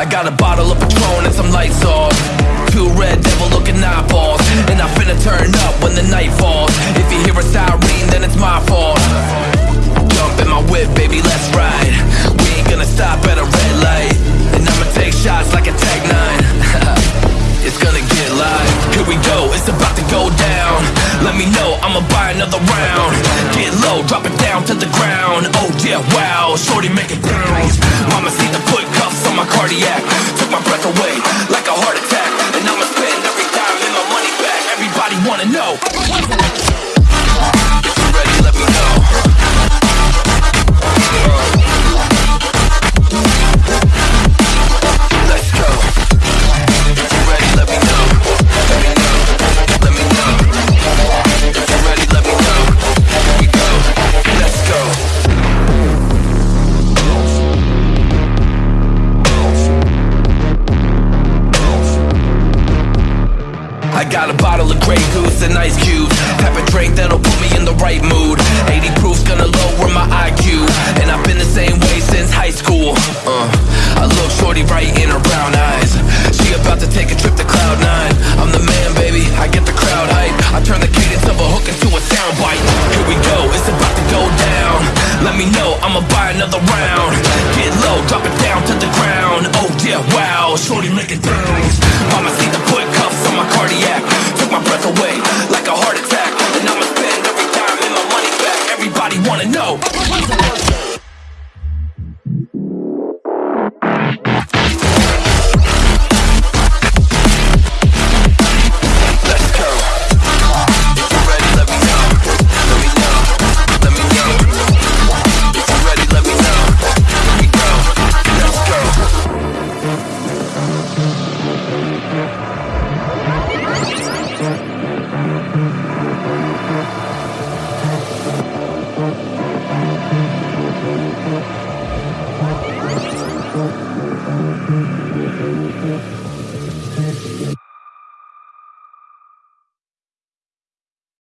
I got a bottle of Patron and some lights off. Two red devil looking eyeballs. And I finna turn up when the night falls. If you hear a siren, then it's my fault. Jump in my whip, baby, let's ride. We ain't gonna stop at a red light. And I'ma take shots like a Tec-9. it's gonna get live. Here we go, it's about to go down. Let me know, I'ma buy another round. Get low, drop it down to the ground. Oh yeah, wow, shorty make it bounce. Mama see the put wanna know. I got a bottle of Grey Goose and ice cubes. Have a drink that'll put me in the right mood. 80 proof's gonna lower my IQ And I've been the same way since high school. Uh, I look shorty right in her brown eyes. She about to take a trip to cloud nine. I'm the man, baby, I get the crowd hype. I turn the cadence of a hook into a soundbite. Here we go, it's about to go down. Let me know, I'ma buy another round. Get low, drop it down to the ground. Oh yeah, wow, shorty make it wanna know.